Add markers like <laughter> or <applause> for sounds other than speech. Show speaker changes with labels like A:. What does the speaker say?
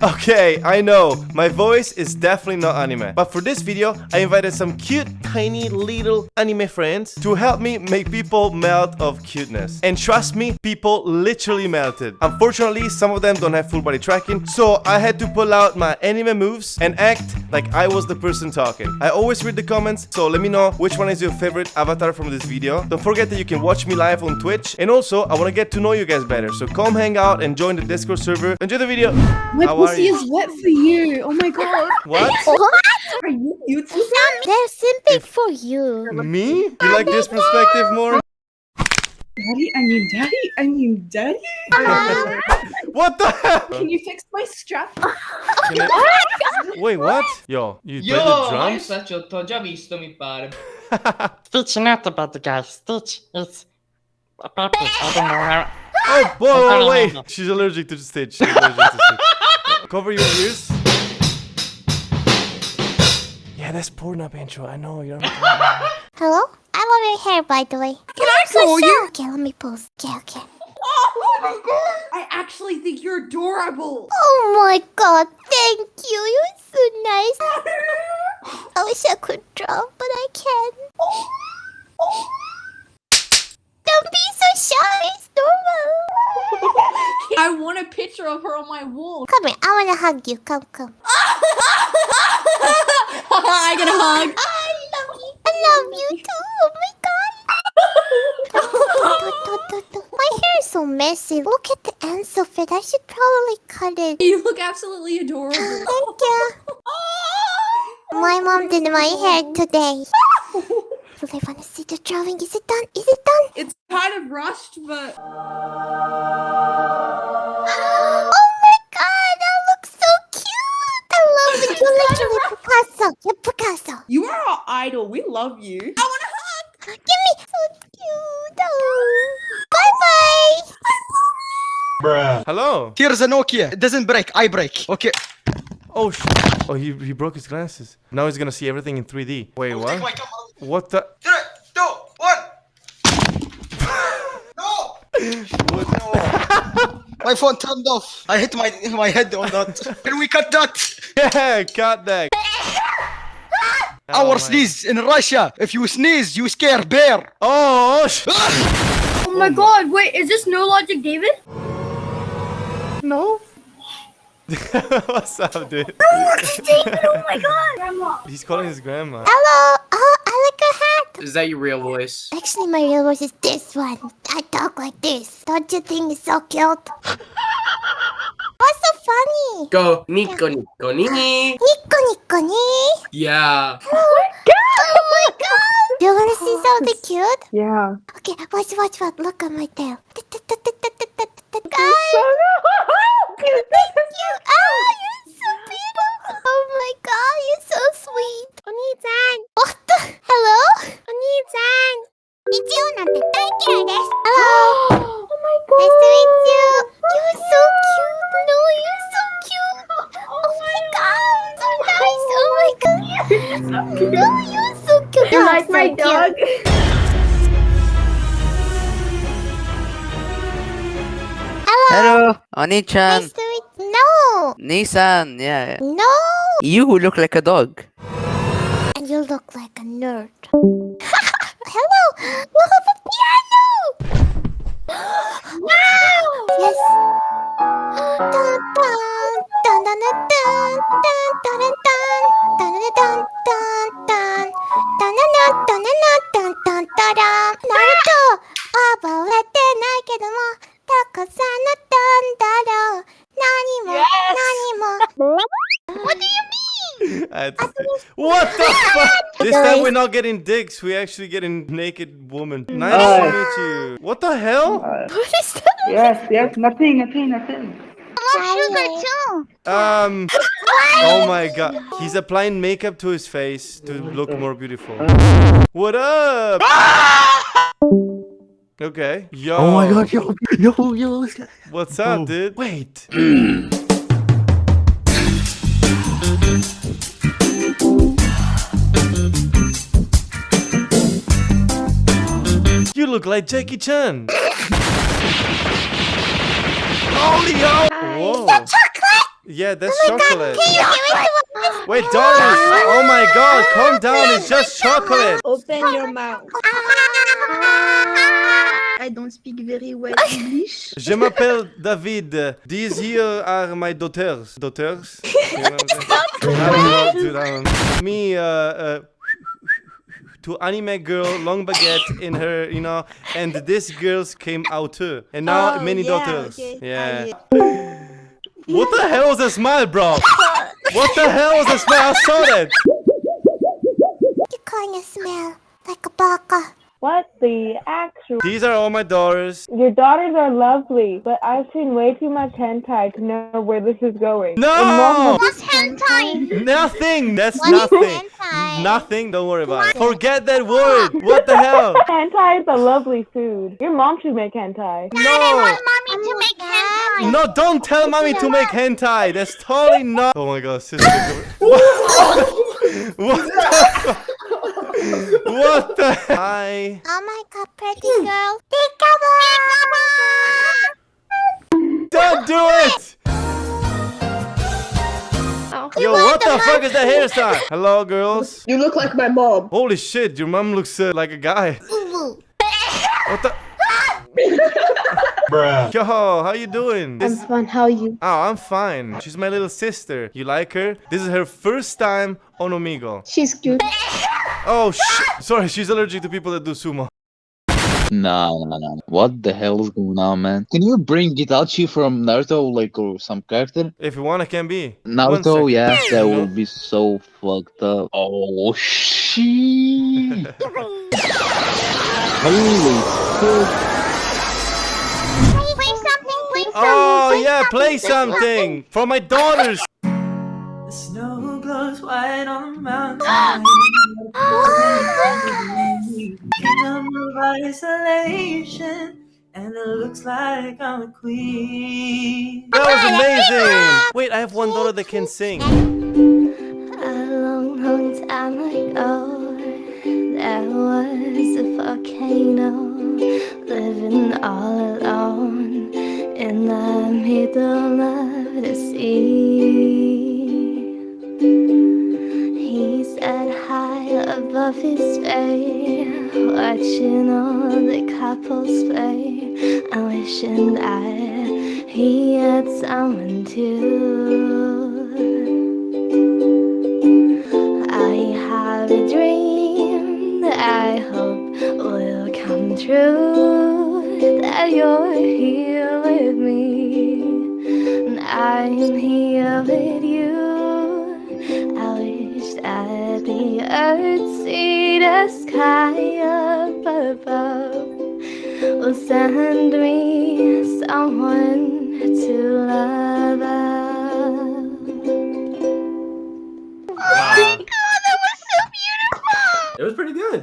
A: Welcome to this. okay, I know my voice is definitely not anime, but for this video, I invited some cute, tiny, little anime friends to help me make people melt of cuteness. And trust me, people literally melted. Unfortunately, some of them don't have full body tracking, so I had to pull out my anime moves and act like I was the person talking. I always read the comments, so let me know which one is your favorite avatar from this video. Don't forget that you can watch me live on Twitch, and also I want to get to know you guys better, so come hang out and join the Discord server. Enjoy the video. How are
B: pussy is wet for you. Oh my god. <laughs>
A: What? What?
B: Are you beautiful?
C: They're simping for you.
A: Me? You like this perspective more?
B: Daddy, I mean daddy, I mean daddy. <laughs>
A: What the hell?
B: Can you fix my strap? <laughs>
A: Can I- oh Wait, what? Yo, you played the
D: Yo, ma io
A: drums?
D: faccio, t'ho già visto, mi pare.
E: Stitch not about the guy. Stitch is a puppy. I don't know how.
A: Oh, whoa, whoa, wait. She's allergic to the stage. She's allergic to stage. Cover your ears. Yeah, that's Pornhub intro. I know. You're. <laughs>
C: Hello? I love your hair, by the way.
B: Can I call you?
C: Okay, let me pose. Okay, okay.
B: Oh my god! I actually think you're adorable.
C: Oh my god, thank you. You're so nice. I wish I could draw, but I can't. <laughs> Don't be so shy.
B: I want a picture of her on my wall.
C: Come here. I wanna hug you. Come, come.
B: I get a hug.
C: I love you. I love you too. Oh my god. <laughs> My hair is so messy. Look at the ends of it. I should probably cut it.
B: You look absolutely adorable.
C: Thank you. <laughs> My mom did my hair today. <laughs> Do they want to see the drawing? Is it done? Is it done?
B: It's kind of rushed, but <gasps>
C: Oh my god, that looks so cute! I love it. <laughs> You're literally Picasso. You're Picasso.
B: you are our idol. We love you. I want a hug.
C: Give me so cute. Oh. Bye bye.
A: Hello.
F: Here's a Nokia. It doesn't break. I break. Okay.
A: Oh, sh oh, he he broke his glasses. Now he's gonna see everything in 3D. Wait,
F: Take
A: what?
F: My camera.
A: What the?
F: Three, two, one. <laughs> no. no. <laughs> my phone turned off. I hit my my head on that. <laughs> Can we cut that?
A: Yeah, cut that. Oh
F: Our
A: my-
F: sneeze in Russia. If you sneeze, you scare bear.
A: Oh, sh
B: oh, oh my god, wait, is this No Logic David?
A: no. What's up, dude?
B: oh my god. Grandma.
A: He's calling his grandma.
C: Hello. Oh, I like your hat.
D: Is that your real voice?
C: Actually, my real voice is this one. I talk like this. Don't you think it's so cute? <laughs> What's so funny?
D: Go, Nico, Nico, ni.
C: Nico Nico ni.
D: Yeah.
C: Oh my god! Oh my god! Do you wanna see something cute?
B: Yeah.
C: Okay, watch, watch, watch. Look at my tail. Guys! <laughs> god! No, you're so cute!
B: You
C: You're
B: like
C: so
B: my
C: cute.
B: dog?
C: Hello!
G: Hello, Onii-chan.
C: Nice to meet No!
G: Nissan, yeah.
C: No!
G: You look like a dog.
C: And you look like a nerd. <laughs> Hello! You have a piano! <gasps> wow! Yes! <gasps> Dun dun dun dun dun dun dun dun dun dun dun dun dun ナルト覚えてないけどもたくさんのだんだろう何も何も What do you mean? <laughs>
A: I had to say- What the fuck? <laughs> This time we're not getting dicks. We're actually getting naked woman. Nice to meet you. What the hell?
C: What is that?
H: Yes, yes, nothing, nothing, nothing.
C: sugar too.
A: Um. Oh my god. He's applying makeup to his face to look more beautiful. What up? Okay. Yo.
F: Oh my god, yo, yo, yo.
A: What's up, dude? Wait. you look like Jackie Chan. Holy hell! Whoa.
I: Chocolate!
A: Yeah, that's
I: Oh my god,
A: chocolate.
I: can you give it to us?
A: Wait, Doris! Oh my god, calm down, it's just chocolate!
C: Open your mouth. I don't speak very well <laughs> English.
A: Je m'appelle David. These here are my daughters. Daughters? <laughs> You know I'm saying? I don't know, dude, I don't know. Me, uh, uh, to anime girl, long baguette in her, you know, and this girls came out too. And now
C: Oh,
A: many
C: yeah,
A: daughters.
C: okay.
A: Yeah. What the hell is that smile, bro? What the hell is that smile? I saw that.
I: You kind of smell like a baka.
H: What the actual?
A: These are all my daughters.
H: Your daughters are lovely, but I've seen way too much hentai to know where this is going.
A: No!
I: What's hentai?
A: Nothing! That's
I: What is
A: nothing.
I: hentai?
A: Nothing, don't worry about it. Forget that word! What the hell? <laughs>
H: Hentai is a lovely food. Your mom should make hentai.
I: I
A: No!
I: want mommy to make hentai.
A: No, don't tell mommy to make hentai. That's totally not. Oh my god, sister. <laughs> What? what the? <laughs> What the? Hi.
I: Oh my god, pretty girl. Peekaboo!
A: Don't do it. Oh. Yo, what the fuck is that hairstyle? Hello, girls.
C: You look like my mom.
A: Holy shit, your mom looks uh, like a guy. What the? <laughs> Yo, how you doing? This-
H: fine. How are you?
A: Oh, I'm fine. She's my little sister. You like her? This is her first time on Omegle.
H: She's cute.
A: Oh, shit. Sorry, she's allergic to people that do sumo.
J: Nah, nah, nah. What the hell is going on, man? Can you bring Itachi from Naruto, like, or some character?
A: If you want, I can be.
J: Naruto,
A: second.
J: yeah, that
A: You
J: would be so fucked up. Oh, shit. <laughs> Holy fuck.
I: Oh, play something, play something.
A: Oh, yeah, play something for my daughters.
K: The snow glows white on the mountain. <gasps> Ah! Kingdom of isolation, and it looks like I'm a queen.
A: That was amazing. Wait, I have one daughter that can sing.
I: A long, long time ago, there was a volcano living all alone in the middle of the sea. He sat high above his bay, watching all the couples play, I wish and that he had someone to. I have a dream that I hope will come true. That you're here was me with you I wished I'd be earth, see the sky up above Will send me someone to love Oh
C: my god, that was so beautiful! It was
D: pretty good.